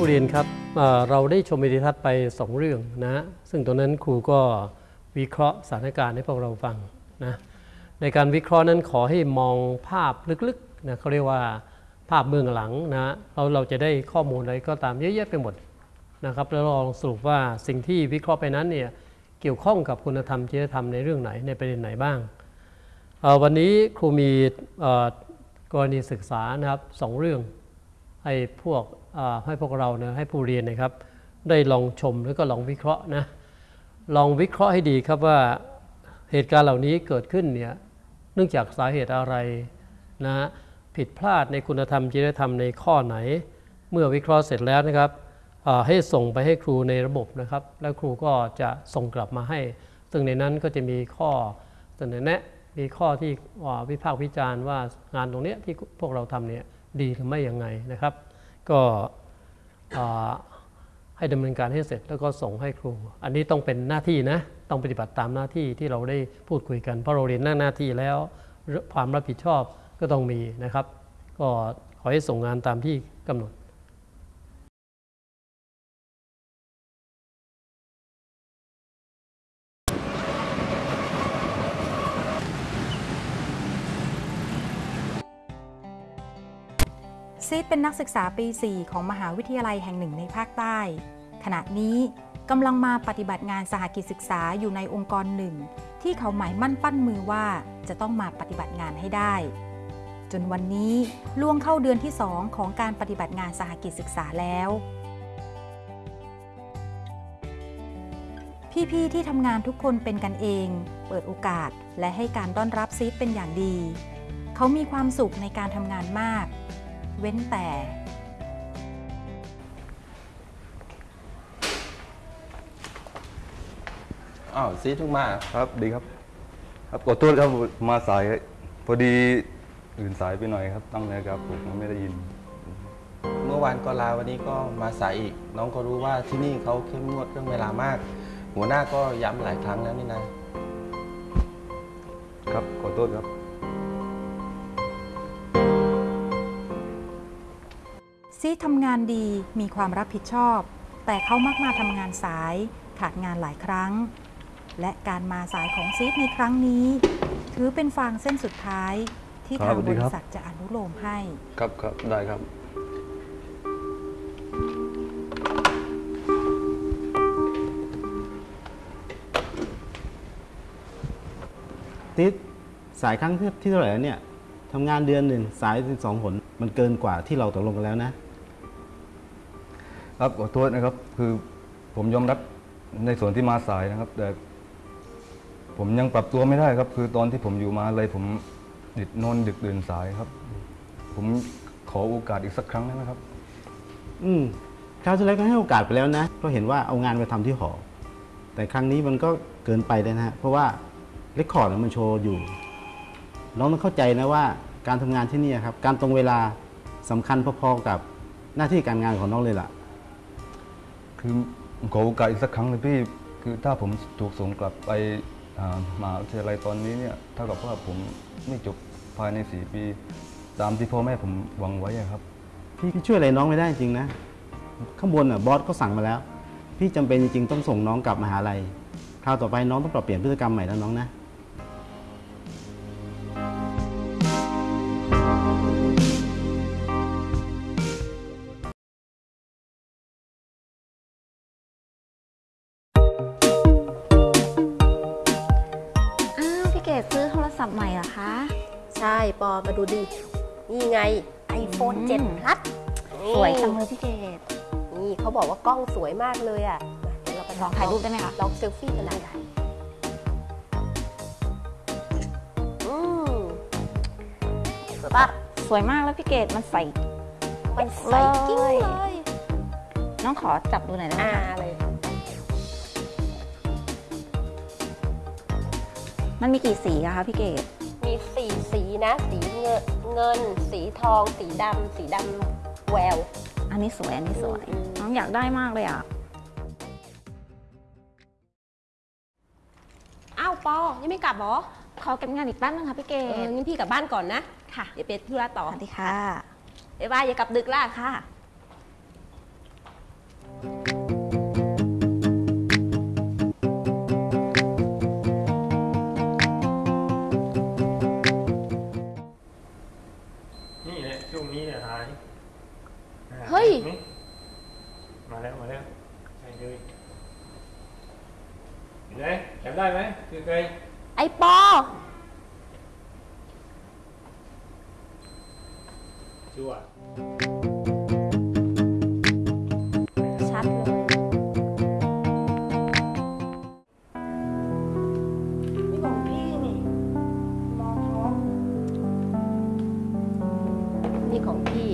ผู้เรียนครับเราได้ชมวิดีทัศน์ไป 2 เรื่องนะ ซึ่งตรงนั้นครูก็วิเคราะห์สถานการณ์ให้พวกเราฟังนะในการวิเคราะห์นั้นขอให้มองภาพลึกๆนะเขาเรียกว่าภาพเบื้องหลังนะเราเราจะได้ข้อมูลอะไรก็ตามเยอะแยะไปหมดนะครับแล้วลองสรุปว่าสิ่งที่วิเคราะห์ไปนั้นเนี่ยเกี่ยวข้องกับคุณธรรมจริยธรรมในเรื่องไหนในประเด็นไหนบ้าง วันนี้ครูมีกรณีศึกษานะครับสองเรื่อง ให้พวกให้พวกเรานะให้ผู้เรียนนะครับ ได้ลองชมแล้วก็ลองวิเคราะห์นะลองวิเคราะห์ให้ดีครับว่าเหตุการณ์เหล่านี้เกิดขึ้นเนี่ยเนื่องจากสาเหตุอะไรนะฮะผิดพลาดในคุณธรรมจริยธรรมในข้อไหน เมื่อวิเคราะห์เสร็จแล้วนะครับให้ส่งไปให้ครูในระบบนะครับ แล้วครูก็จะส่งกลับมาให้ ซึ่งในนั้นก็จะมีข้อเสนอแนะมีข้อที่วิพากษ์วิจารณ์ว่างานตรงเนี้ยที่พวกเราทำเนี่ย ดีหรือไม่ยังไงนะครับ ก็ให้ดำเนินการให้เสร็จแล้วก็ส่งให้ครู อันนี้ต้องเป็นหน้าที่นะต้องปฏิบัติตามหน้าที่ที่เราได้พูดคุยกันเพราะเราเรียนหน้าหน้าที่แล้วความรับผิดชอบก็ต้องมีนะครับ ก็ขอให้ส่งงานตามที่กำหนด ซีดเป็นนักศึกษาปี 4 ของมหาวิทยาลัยแห่งหนึ่งในภาคใต้ ขณะนี้กำลังมาปฏิบัติงานสหกิจศึกษาอยู่ในองค์กรหนึ่ง ที่เขาหมายมั่นปั้นมือว่าจะต้องมาปฏิบัติงานให้ได้ จนวันนี้ล่วงเข้าเดือนที่ 2 ของการปฏิบัติงานสหกิจศึกษาแล้ว พี่ ๆ ที่ทำงานทุกคนเป็นกันเอง เปิดโอกาสและให้การต้อนรับซีดเป็นอย่างดี เขามีความสุขในการทำงานมาก เว้นแต่ อ้าวซีทุกมา ครับดีครับ ครับขอโทษครับมาสายพอดีอื่นสายไปหน่อยครับ ตั้งนาฬิกาปลุกไม่ได้ยิน เมื่อวานก็ลาวันนี้ก็มาสายอีก น้องก็รู้ว่าที่นี่เขาเข้มงวดเรื่องเวลามาก หัวหน้าก็ย้ำหลายครั้งแล้วนี่นะครับขอโทษครับ ซีทำงานดีมีความรับผิดชอบ แต่เขามักมาทำงานสาย ขาดงานหลายครั้ง และการมาสายของซีดในครั้งนี้ ถือเป็นฟางเส้นสุดท้ายที่ครับทางสวัสบดีริครับษัทจะอนุโลมให้ ครับครับได้ครับติดสายครั้งที่ที่เท่าไหร่แล้วเนี่ยทำงานเดือนหนึ่งสายถึงสองผลมันเกินกว่าที่เราตกลงกันแล้วนะ ครับขอโทษนะครับ คือผมยอมรับในส่วนที่มาสายนะครับ แต่ผมยังปรับตัวไม่ได้ครับ คือตอนที่ผมอยู่มาเลยผมดิดนอนดึกดื่นสายครับ ผมขอโอกาสอีกสักครั้งได้ไหมครับ อืมคราวที่แล้วก็ให้โอกาสไปแล้วนะเพราะเห็นว่าเอางานไปทำที่หอ แต่ครั้งนี้มันก็เกินไปเลยนะฮะเพราะว่าเรคคอร์ดมันโชว์อยู่น้องต้องเข้าใจนะว่าการทำงานที่นี่ครับ การตรงเวลาสำคัญพอๆกับหน้าที่การงานของน้องเลยล่ะ คือขอโอกาสอีกสักครั้งเลยพี่คือถ้าผมถูกส่งกลับไปมหาวิทยาลัยตอนนี้เนี่ยเท่ากับว่าผมไม่จบภายในสี่ปี ตามที่พ่อแม่ผมหวังไว้ครับ พี่พี่ช่วยอะไรน้องไม่ได้จริงนะ ข้างบนอะบอสก็สั่งมาแล้ว พี่จำเป็นจริงๆต้องส่งน้องกลับมหาลัยคราวต่อไปน้องต้องปรับเปลี่ยนพฤติกรรมใหม่แล้วน้องนะ ศัพท์ใหม่เหรอคะ ใช่ปอมาดูดิ นี่ไง iPhone อืม7 Plus สวยจังเลยพี่เกดนี่เขาบอกว่ากล้องสวยมากเลยอะมาเดี๋ยวเราไปลองถ่ายรูปได้ไหมคะ ลองเซลฟี่กันได้อืมสวยปะสวยมากแล้วพี่เกดมันใส่มันใสกิ้งเลย น้องขอจับดูหน่อยได้ไหมอ่าคะเลย มันมีกี่สีอะคะพี่เกดมีสีสีนะ สีเงินเงิน สีทอง สีดำสีดำแวว อันนี้สวย อันนี้สวยอืม น้องอยากได้มากเลยอะอ้าวปอยังไม่กลับเหรอขอเก็บงานอีกแป๊บนึงค่ะพี่เกเออดงั้นพี่กลับบ้านก่อนนะ ค่ะเดี๋ยวไปธุระสต่อวัสดีค่ะ บ๊ายบายอย่ากลับดึกล่ะ ค่ะ เห็นไหมจำได้ไหมคือใครไอปอ ชัวร์ชัดเลย นี่ของพี่นี่ มองท้อง นี่ของพี่